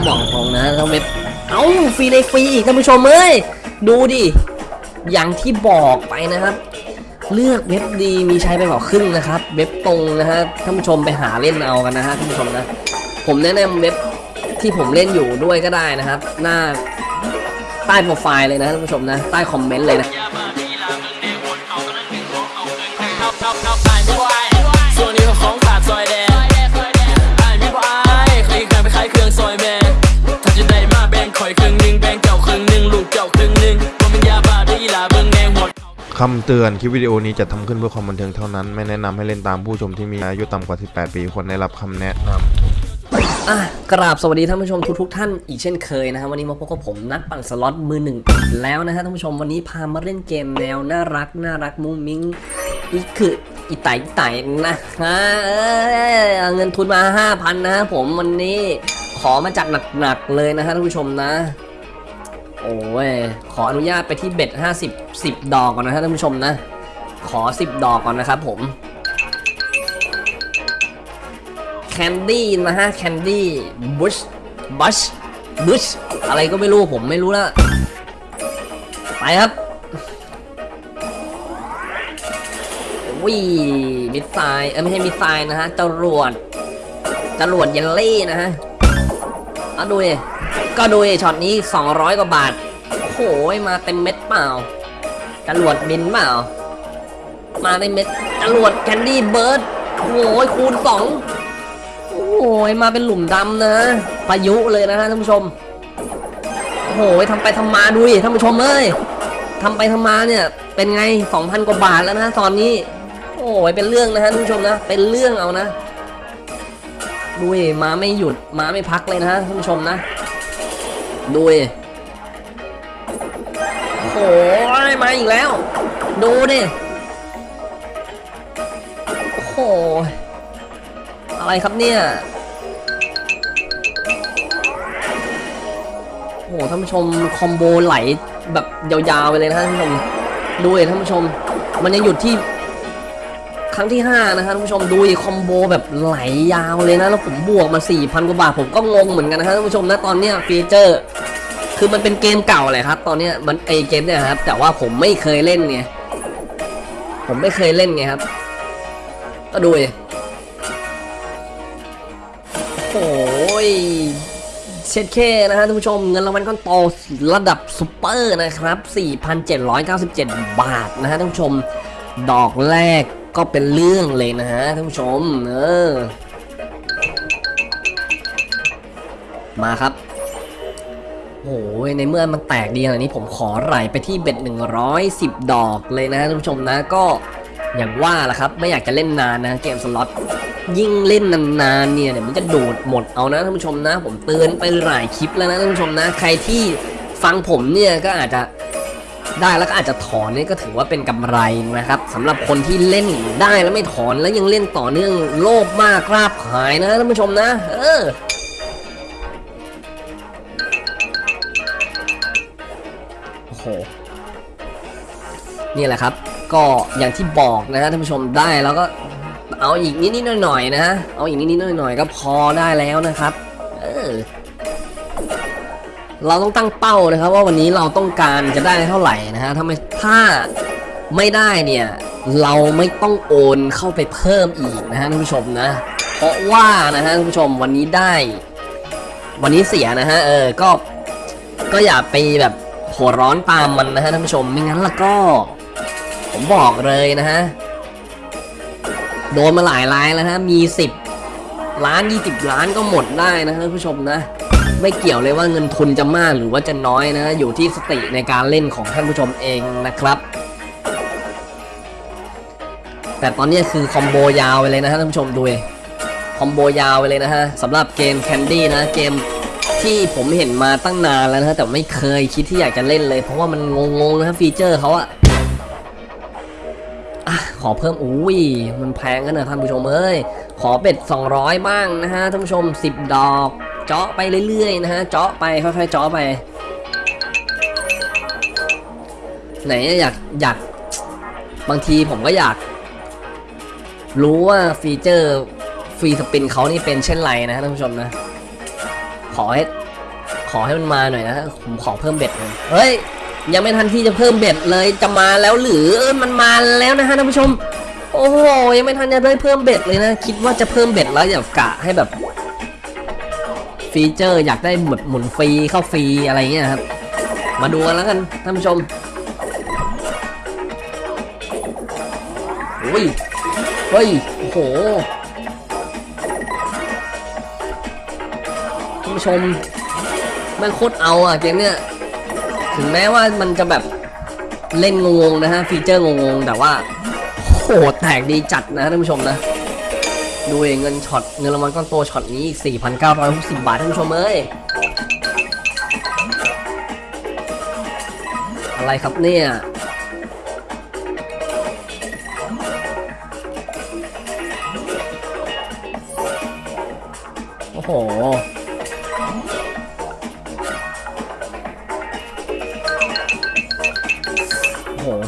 ต้องบอกตรงนะต้องเว็บเอ้าฟรีในฟรีอีกท่านผู้ชมเอ้ยดูดิอย่างที่บอกไปนะครับ เลือกเว็บดีมีใช้ไปกว่าครึ่งนะครับ เว็บตรงนะฮะท่านผู้ชมไปหาเล่นเอากันนะฮะท่านผู้ชมนะ ผมแนะนำเว็บที่ผมเล่นอยู่ด้วยก็ได้นะครับ หน้าใต้โปรไฟล์เลยนะท่านผู้ชมนะ ใต้คอมเมนต์เลยนะ คำเตือนคลิปวิดีโอนี้จะทำขึ้นเพื่อความบันเทิงเท่านั้น ไม่แนะนำให้เล่นตามผู้ชมที่มีอายุต่ำกว่า 18 ปีควรได้รับคำแนะนำอะกราบสวัสดีท่านผู้ชมทุกๆท่านอีกเช่นเคยนะฮะวันนี้มาพบกับผมนักปั่นสล็อตมือหนึ่งแล้วนะฮะท่านผู้ชมวันนี้พามาเล่นเกมแนวน่ารักน่ารักมุ้งมิ้งอีกคืออีไตอีไต่นะฮะเเงินทุนมา 5,000 นะฮะผมวันนี้ขอมาจากหนักๆเลยนะฮะท่านผู้ชมนะ โอ้ย ขออนุญาตไปที่ bet 50 10 ดอกก่อนนะท่านผู้ชมนะ ขอ 10 ดอกก่อนนะครับผม Candy นะฮะ Candy Bush Burst Bush อะไรก็ไม่รู้ผมไม่รู้แล้วไปครับวิมิดไซเออไม่ใช่มิดไซนะฮะจรวดจรวดเยลลี่นะฮะเอาดูดิ ก็ดูช็อตนี้ 200 กว่าบาท โอ้โห มาเต็มเม็ดเปล่าจรวดบินเปล่า มาเต็มเม็ดจรวด Candy Burst โอ้โหคูณ2โอ้ยมาเป็นหลุมดำนะพายุเลยนะฮะท่านผู้ชม โอ้โหทำไปทำมาดูดิท่านผู้ชมเอ้ยทำไปทำมาเนี่ย เป็นไง 2,000 กว่าบาทแล้วนะตอนนี้ โอ้ยเป็นเรื่องนะฮะท่านผู้ชมนะ เป็นเรื่องเอานะดูดิมาไม่หยุดมาไม่พักเลยนะฮะท่านผู้ชมนะ ดูดิโอ้โหมาอีกแล้ว ดูดิโอ้โหอะไรครับเนี่ยโอ้โหท่านผู้ชมคอมโบไหลแบบยาวๆไปเลยนะท่านผู้ชมดูเลยท่านผู้ชม มันยังหยุดที่ครั้งที่ 5 นะครับท่านผู้ชมดู combo แบบไหลยาวเลยนะ แล้วผมบวกมา 4,000 กว่าบาท ผมก็งงเหมือนกันนะครับท่านผู้ชมนะตอนเนี้ย feature คือมันเป็นเกมเก่าแหละครับ ตอนเนี้ยมันไอ้เกมเนี่ยครับ แต่ว่าผมไม่เคยเล่นไงผมไม่เคยเล่นไงครับ ก็ดูดิโอ้ยเช็ดเข้นะฮะท่านผู้ชมเงินรางวัลก้อนโตระดับซุปเปอร์นะครับ 4,797 บาทนะฮะท่านผู้ชม ดอกแรกก็เป็นเรื่องเลยนะฮะท่านผู้ชม เออ มาครับ โอ้ยในเมื่อมันแตกดีขนาดนี้ผมขอไหลไปที่เบ็ด110 ดอกเลยนะท่านผู้ชมนะก็อย่างว่าล่ะครับ ไม่อยากจะเล่นนานนะเกมสล็อตยิ่งเล่นนานๆเนี่ยเดี๋ยวมันจะดูดหมดเอานะท่านผู้ชมนะ ผมเตือนไปหลายคลิปแล้วนะท่านผู้ชมนะ ใครที่ฟังผมเนี่ยก็อาจจะได้แล้วก็อาจจะถอนนี่ก็ถือว่าเป็นกำไรนะครับสำหรับคนที่เล่นได้แล้วไม่ถอนแล้วยังเล่นต่อเนื่องโลภมากกราบหายนะท่านผู้ชมนะ เออ นี่แหละครับ ก็อย่างที่บอกนะฮะท่านผู้ชมได้แล้วก็เอาอีกนิดๆหน่อยๆนะฮะเอาอีกนิดๆหน่อยๆก็พอได้แล้วนะครับเออเราต้องตั้งเป้านะครับว่าวันนี้เราต้องการจะได้เท่าไหร่นะฮะถ้าไม่ถ้าไม่ได้เนี่ยเราไม่ต้องโอนเข้าไปเพิ่มอีกนะฮะท่านผู้ชมนะ เพราะว่านะฮะท่านผู้ชมวันนี้ได้ วันนี้เสียนะฮะเออก็ก็อย่าไปแบบหัวร้อนตามมันนะฮะท่านผู้ชมไม่งั้นล้วก็ ผมบอกเลยนะฮะ โดนมาหลายรายแล้วฮะ มี 10 ล้าน 20 ล้านก็หมดได้นะท่านผู้ชมนะ ไม่เกี่ยวเลยว่าเงินทุนจะมากหรือว่าจะน้อยนะ อยู่ที่สติในการเล่นของท่านผู้ชมเองนะครับ แต่ตอนนี้คือคอมโบยาวไปเลยนะฮะท่านผู้ชมดูคอมโบยาวไปเลยนะฮะสำหรับเกม Candy นะเกมที่ผมเห็นมาตั้งนานแล้วนะฮะแต่ไม่เคยคิดที่อยากจะเล่นเลย เพราะว่ามันงงๆนะฟีเจอร์เขาอะ ขอเพิ่มอุ้ยมันแพงกันนะท่านผู้ชมเอ้ยขอ bet 200 บ้างนะฮะท่านผู้ชม 10 ดอก เจาะไปเรื่อยๆนะฮะเจาะไปค่อยๆเจาะไป ไหนอยากอยากบางทีผมก็อยาก รู้ว่า feature free spin เขานี่เป็นเช่นไรนะฮะท่านผู้ชมนะ ขอให้ขอให้มันมาหน่อยนะผมขอเพิ่ม bet เลยเฮ้ย ยังไม่ทันที่จะเพิ่ม bet เลยจะมาแล้วหรือมันมาแล้วนะฮะท่านผู้ชม โอ้โหยังไม่ทันจะได้เพิ่ม bet เลยนะ คิดว่าจะเพิ่ม bet แล้วอยากกะให้แบบ feature อยากได้หมดหมุนฟรีเข้าฟรีอะไรเงี้ยครับ มาดูกันแล้วกันท่านผู้ชมอุ้ยเฮ้ยโอ้โหท่านผู้ชมแม่งโคตรเอาอะเกมเนี้ย ถึงแม้ว่ามันจะแบบเล่นงงๆนะฮะ feature งงๆ แต่ว่าโหแตกดีจัดนะท่านผู้ชมนะ ดูเองเงินช็อตเงินรางวัลก้อนโตช็อตนี้อีก 4,960 บาทท่านผู้ชมเอ้ยอะไรครับเนี่ยโอ้โห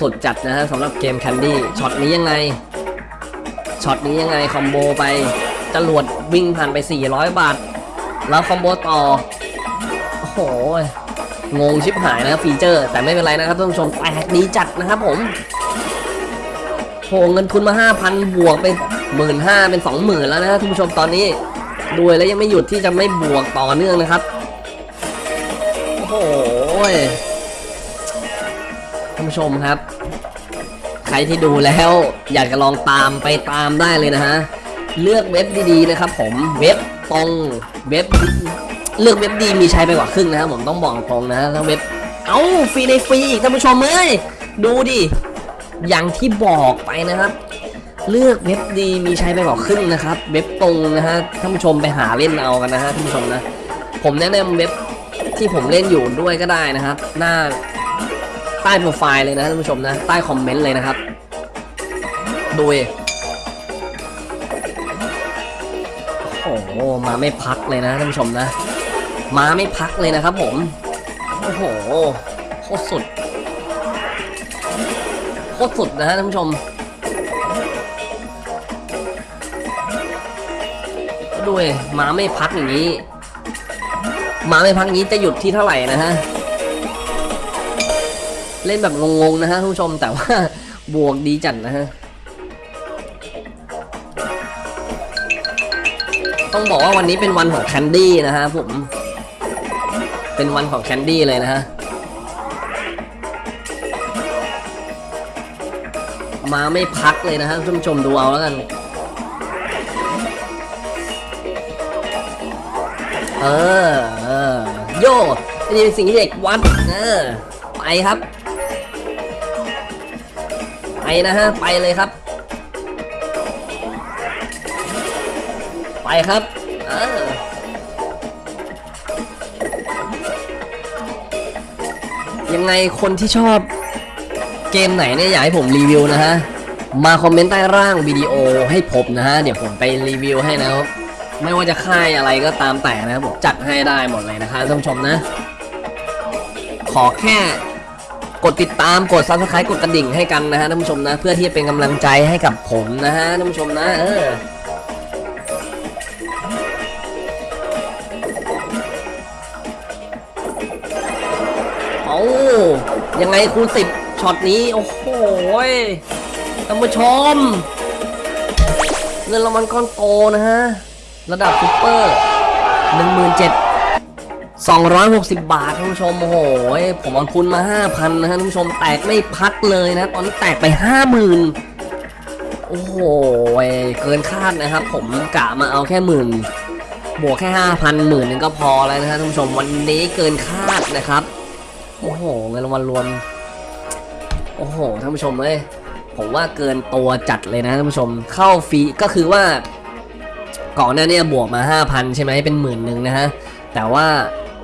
สุดจัดนะฮะสำหรับเกม Candy ช็อตนี้ยังไงช็อตนี้ยังไง combo ไปจรวดวิ่งผ่านไป 400 บาท แล้ว combo ต่อ โอ้โห งงชิบหายนะครับ feature แต่ไม่เป็นไรนะครับท่านผู้ชมแตกดีจัดนะครับผมโหเงินทุนมา 5,000 บวกไปหมื่นห้าเป็น 20,000 แล้วนะครับท่านผู้ชมตอนนี้ด้วยแล้วยังไม่หยุดที่จะไม่บวกต่อเนื่องนะครับ โอ้โห ท่านผู้ชมครับ ใครที่ดูแล้วอยากจะลองตามไปตามได้เลยนะฮะ เลือกเว็บดีๆนะครับ ผมเว็บตรงเว็บเลือกเว็บดีมีใช้ไปกว่าครึ่งนะครับผมต้องบอกตรงนะทั้งเว็บ เอ้าฟรีในฟรีอีกท่านผู้ชมเอ้ยดูดิอย่างที่บอกไปนะครับ เลือกเว็บดีมีใช้ไปกว่าครึ่งนะครับ เว็บตรงนะฮะท่านผู้ชมไปหาเล่นเอากันนะฮะท่านผู้ชมนะ ผมแนะนำเว็บที่ผมเล่นอยู่ด้วยก็ได้นะครับ หน้า ใต้โปรไฟล์เลยนะท่านผู้ชมนะ ใต้คอมเมนต์เลยนะครับดูดิโอ้โหมาไม่พักเลยนะท่านผู้ชมนะ มาไม่พักเลยนะครับผม โอ้โหโคตรสุดโคตรสุดนะฮะท่านผู้ชมด้วยมาไม่พักอย่างนี้ มาไม่พักอย่างนี้จะหยุดที่เท่าไหร่นะฮะ เล่นแบบงงๆนะฮะท่านผู้ชมแต่ว่าบวกดีจัดนะฮะต้องบอกว่าวันนี้เป็นวันของแคนดี้นะฮะผมเป็นวันของแคนดี้เลยนะฮะมาไม่พักเลยนะฮะท่านผู้ชมดูเอาแล้วกัน เออ เออ โย่นี่เป็นสิ่งที่เด็กวัด เออ ไปครับ นะฮะ ไปเลยครับ ไปครับเออยังไงคนที่ชอบเกมไหนเนี่ยอยากให้ผมรีวิวนะฮะ มาคอมเมนต์ใต้ร่างวิดีโอให้ผมนะฮะ เดี๋ยวผมไปรีวิวให้นะครับ ไม่ว่าจะค่ายอะไรก็ตามแต่นะครับผมจัดให้ได้หมดเลยนะคะท่านผู้ชมนะ ขอแค่ กดติดตามกด subscribe กดกระดิ่งให้กันนะฮะท่านผู้ชมนะ เพื่อที่จะเป็นกำลังใจให้กับผมนะฮะท่านผู้ชมนะเออเอายังไงคูณสิบช็อตนี้ โอ้โหท่านผู้ชมเงินรางวัลก้อนโตนะฮะ ระดับซุปเปอร์หนึ่งหมื่นเจ็ด สองร้อยหกสิบบาทท่านผู้ชมโอ้โหยผมเอาทุนมาห้าพันนะฮะท่านผู้ชมแตกไม่พักเลยนะ ตอนนี้แตกไปห้าหมื่นโอ้โหยเกินคาดนะครับ ผมกะมาเอาแค่หมื่นบวกแค่ห้าพันหมื่นนึงก็พอแล้วนะฮะท่านผู้ชมวันนี้เกินคาดนะครับ โอ้โหเงินรางวัลรวม โอ้โหท่านผู้ชมเอ้ยผมว่าเกินตัวจัดเลยนะท่านผู้ชมเข้าฟรีก็คือว่าก่อนหน้านี้บวกมา 5,000 ใช่ไหมเป็นหมื่นหนึ่งนะฮะ แต่ว่า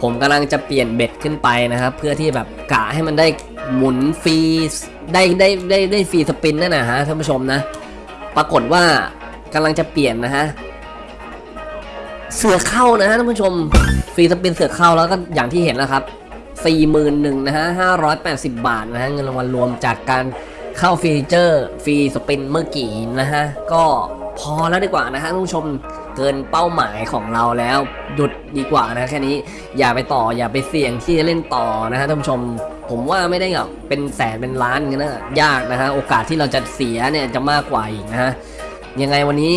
ผมกำลังจะเปลี่ยนเบ็ดขึ้นไปนะครับเพื่อที่แบบกะให้มันได้หมุนฟรีได้ได้ได้ได้ฟรีสปินนั่นนะฮะท่านผู้ชมนะ ปรากฏว่ากำลังจะเปลี่ยนนะฮะเสือเข้านะฮะท่านผู้ชม free spin เสือเข้าแล้วก็อย่างที่เห็นแล้วครับสี่หมื่นหนึ่งนะฮะห้าร้อยแปดสิบบาทนะฮะเงินรางวัลรวมจากการเข้า feature free spin เมื่อกี้นะฮะก็พอแล้วดีกว่านะฮะท่านผู้ชม เกินเป้าหมายของเราแล้วหยุดดีกว่านะแค่นี้อย่าไปต่ออย่าไปเสี่ยงที่จะเล่นต่อนะฮะท่านผู้ชม ผมว่าไม่ได้แบบเป็นแสนเป็นล้านกันนะยากนะฮะโอกาสที่เราจะเสียเนี่ยจะมากกว่าอีกนะฮะยังไงวันนี้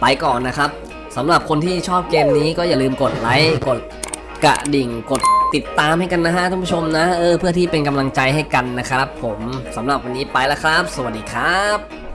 ไปก่อนนะครับสำหรับคนที่ชอบเกมนี้ก็อย่าลืมกดไลค์กดกระดิ่งกดติดตามให้กันนะฮะท่านผู้ชมนะเออเพื่อที่เป็นกำลังใจให้กันนะครับ ผมสำหรับวันนี้ไปแล้วครับ สวัสดีครับ